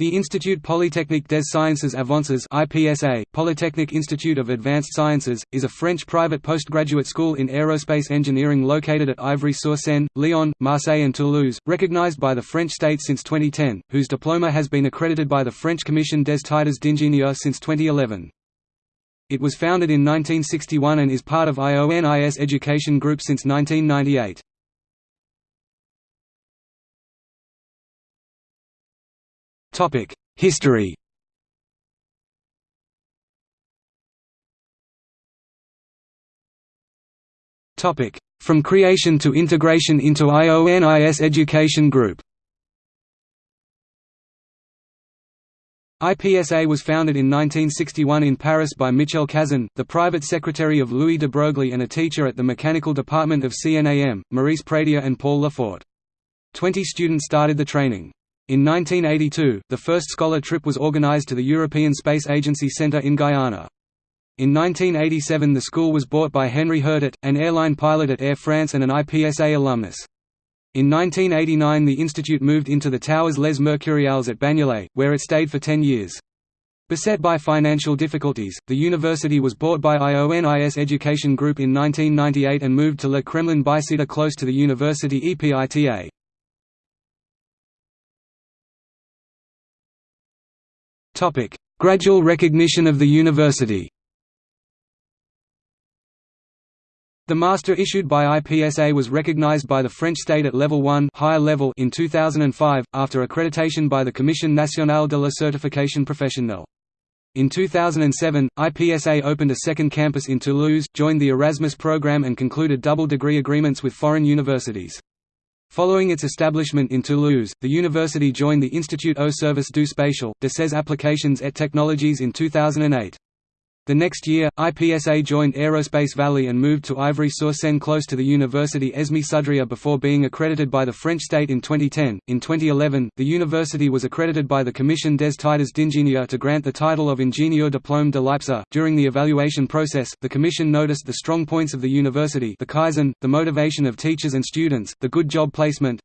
The Institut Polytechnique des Sciences Avances (IPSA), Polytechnic Institute of Advanced Sciences, is a French private postgraduate school in aerospace engineering located at Ivry-sur-Seine, Lyon, Marseille and Toulouse, recognized by the French state since 2010, whose diploma has been accredited by the French Commission des Titres d'ingénieur since 2011. It was founded in 1961 and is part of IONIS Education Group since 1998. History From creation to integration into IONIS Education Group IPSA was founded in 1961 in Paris by Michel Cazin, the private secretary of Louis de Broglie and a teacher at the mechanical department of CNAM, Maurice Pradier and Paul Lefort. Twenty students started the training. In 1982, the first scholar trip was organized to the European Space Agency Centre in Guyana. In 1987 the school was bought by Henry Hurtet, an airline pilot at Air France and an IPSA alumnus. In 1989 the institute moved into the Towers Les Mercuriales at Bagnolet, where it stayed for ten years. Beset by financial difficulties, the university was bought by IONIS Education Group in 1998 and moved to Le Kremlin Bicêtre close to the university EPITA. Gradual recognition of the university The master issued by IPSA was recognized by the French state at level 1 higher level in 2005, after accreditation by the Commission nationale de la certification professionnelle. In 2007, IPSA opened a second campus in Toulouse, joined the Erasmus program and concluded double degree agreements with foreign universities. Following its establishment in Toulouse, the university joined the Institut au service du spatial, de ses applications et technologies in 2008. The next year, IPSA joined Aerospace Valley and moved to Ivry-sur-Seine close to the university Esme Sudria before being accredited by the French state in 2010. In 2011, the university was accredited by the Commission des Titres d'ingénieur to grant the title of Ingénieur Diplôme de l'IPSA. During the evaluation process, the Commission noticed the strong points of the university, the Kaizen, the motivation of teachers and students, the good job placement,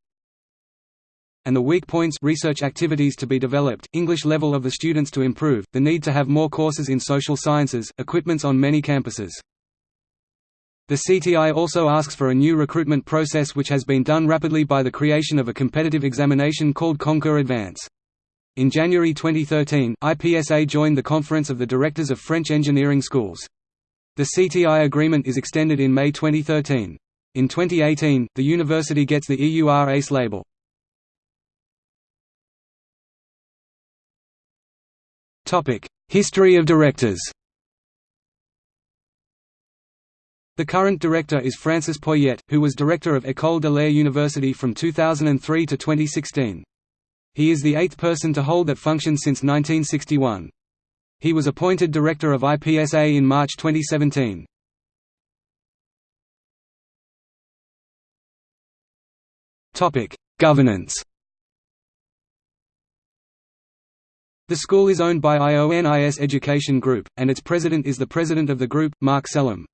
and the weak points research activities to be developed, English level of the students to improve, the need to have more courses in social sciences, equipments on many campuses. The CTI also asks for a new recruitment process which has been done rapidly by the creation of a competitive examination called Concours Advance. In January 2013, IPSA joined the Conference of the Directors of French Engineering Schools. The CTI agreement is extended in May 2013. In 2018, the university gets the EUR ACE label. History of directors The current director is Francis Poyet, who was director of École de l'Air University from 2003 to 2016. He is the eighth person to hold that function since 1961. He was appointed director of IPSA in March 2017. Governance The school is owned by IONIS Education Group, and its president is the president of the group, Marc Sellam.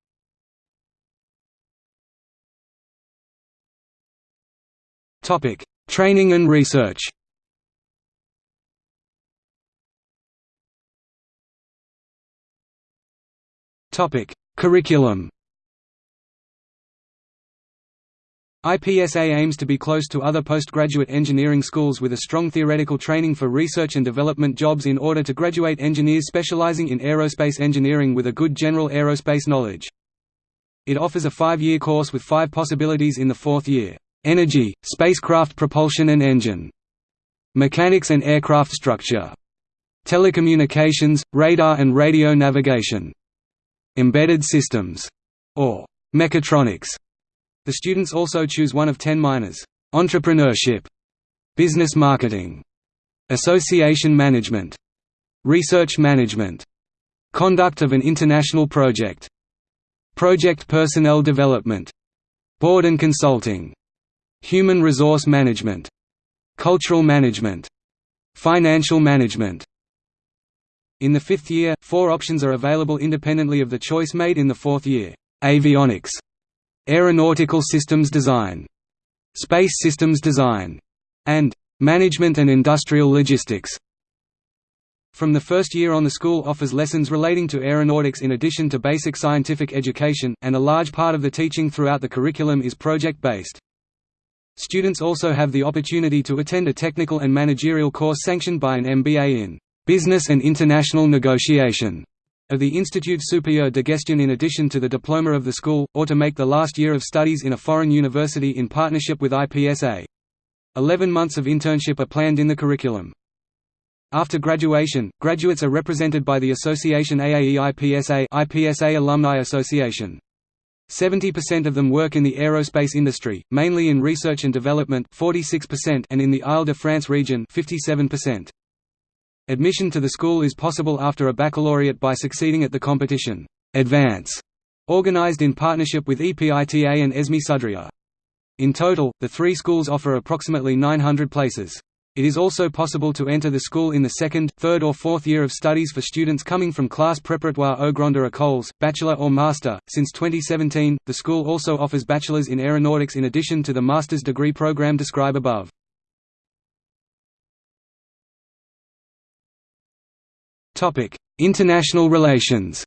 Training and research Curriculum IPSA aims to be close to other postgraduate engineering schools with a strong theoretical training for research and development jobs in order to graduate engineers specializing in aerospace engineering with a good general aerospace knowledge. It offers a five-year course with five possibilities in the fourth year. Energy, spacecraft propulsion and engine. Mechanics and aircraft structure. Telecommunications, radar and radio navigation. Embedded systems. Or mechatronics. The students also choose one of ten minors, entrepreneurship, business marketing, association management, research management, conduct of an international project, project personnel development, board and consulting, human resource management, cultural management, financial management. In the fifth year, four options are available independently of the choice made in the fourth year. Avionics Aeronautical Systems Design, Space Systems Design, and Management and Industrial Logistics. From the first year on the school offers lessons relating to aeronautics in addition to basic scientific education, and a large part of the teaching throughout the curriculum is project-based. Students also have the opportunity to attend a technical and managerial course sanctioned by an MBA in Business and International Negotiation of the Institut Supérieur de Gestion in addition to the diploma of the school, or to make the last year of studies in a foreign university in partnership with IPSA. Eleven months of internship are planned in the curriculum. After graduation, graduates are represented by the association AAE-IPSA IPSA Alumni Association. 70% of them work in the aerospace industry, mainly in research and development 46% and in the Île-de-France region 57%. Admission to the school is possible after a baccalaureate by succeeding at the competition Advance, organized in partnership with EPITA and ESME Sudria. In total, the three schools offer approximately 900 places. It is also possible to enter the school in the second, third or fourth year of studies for students coming from class préparatoire aux grandes écoles, bachelor or master. Since 2017, the school also offers bachelors in aeronautics in addition to the master's degree program described above. International relations.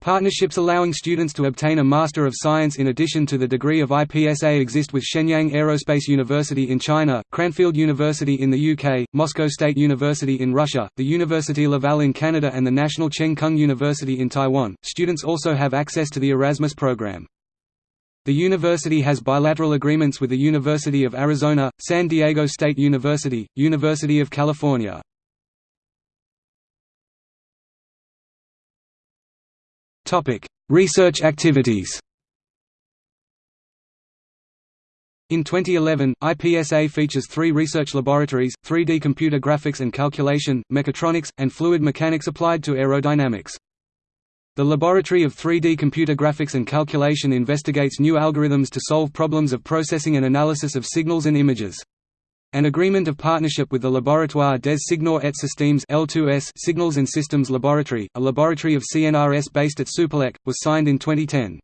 Partnerships allowing students to obtain a Master of Science in addition to the degree of IPSA exist with Shenyang Aerospace University in China, Cranfield University in the UK, Moscow State University in Russia, the University Laval in Canada and the National Cheng Kung University in Taiwan. Students also have access to the Erasmus program. The university has bilateral agreements with the University of Arizona, San Diego State University, University of California. Research activities In 2011, IPSA features three research laboratories, 3D computer graphics and calculation, mechatronics, and fluid mechanics applied to aerodynamics. The Laboratory of 3D Computer Graphics and Calculation investigates new algorithms to solve problems of processing and analysis of signals and images. An agreement of partnership with the Laboratoire des Signaux et Systèmes L2S Signals and Systems Laboratory, a laboratory of CNRS based at Supelec, was signed in 2010.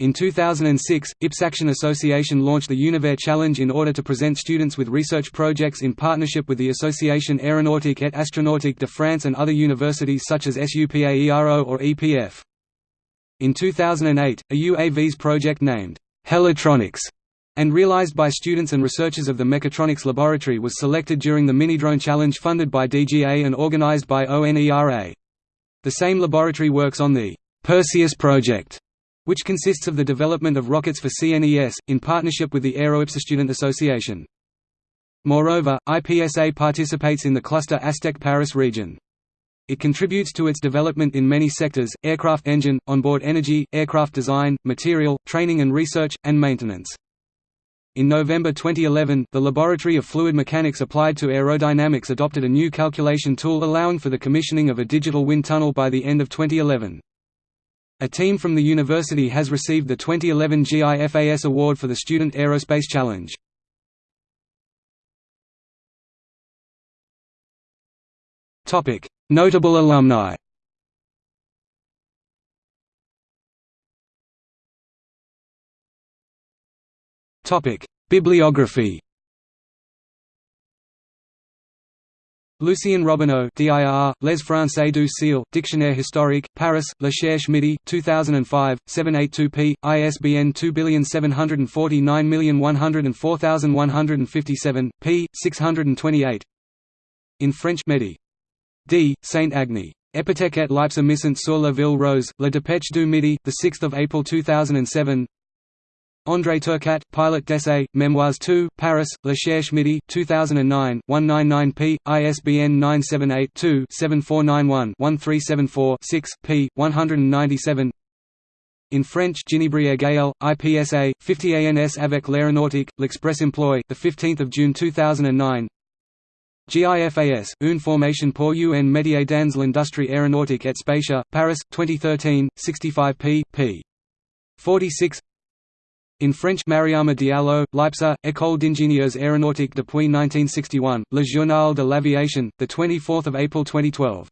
In 2006, IPSAction Association launched the Univers Challenge in order to present students with research projects in partnership with the Association Aéronautique et Astronautique de France and other universities such as SUPAERO or EPF. In 2008, a UAVs project named Helitronics and realized by students and researchers of the Mechatronics Laboratory was selected during the Minidrone Challenge funded by DGA and organized by ONERA. The same laboratory works on the Perseus project, which consists of the development of rockets for CNES, in partnership with the AeroIPSA Student Association. Moreover, IPSA participates in the cluster ASTech Paris region. It contributes to its development in many sectors, aircraft engine, onboard energy, aircraft design, material, training and research, and maintenance. In November 2011, the Laboratory of Fluid Mechanics applied to aerodynamics adopted a new calculation tool allowing for the commissioning of a digital wind tunnel by the end of 2011. A team from the university has received the 2011 GIFAS Award for the Student Aerospace Challenge. Notable alumni. Bibliography Lucien Robineau DIR, Les Français du Ciel, Dictionnaire historique, Paris, La Cherche Midi, 2005, 782p, ISBN 2749104157, p. 628 In French Medi. D. Saint-Agny. Epitech et l'IPSA sur la ville rose, La Dépêche du Midi, 6 April 2007 André Turcat, Pilot d'essai, Memoirs 2, Paris, La Cherche Midi, 2009, 199p, ISBN 978-2-7491-1374-6, p. 197 in French Ginibrier Gaël, IPSA, 50 ANS avec l'aéronautique, l'Express Employ, 15 June 2009 GIFAS, Une formation pour un métier dans l'industrie aéronautique et spatiale, Paris, 2013, 65p. p. 46 in French Mariama Diallo, L'IPSA, École d'ingénieurs aéronautiques depuis 1961, Le Journal de l'Aviation, 24 April 2012